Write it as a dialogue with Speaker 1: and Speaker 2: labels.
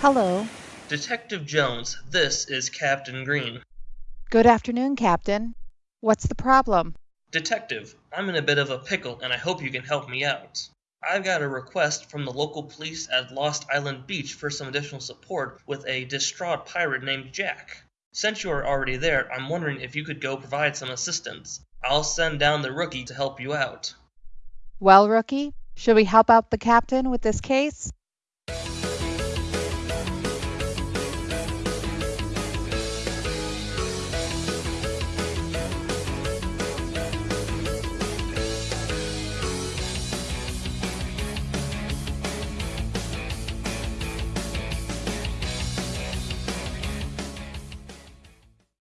Speaker 1: Hello.
Speaker 2: Detective Jones, this is Captain Green.
Speaker 1: Good afternoon, Captain. What's the problem?
Speaker 2: Detective, I'm in a bit of a pickle and I hope you can help me out. I've got a request from the local police at Lost Island Beach for some additional support with a distraught pirate named Jack. Since you are already there, I'm wondering if you could go provide some assistance. I'll send down the rookie to help you out.
Speaker 1: Well, Rookie, should we help out the captain with this case?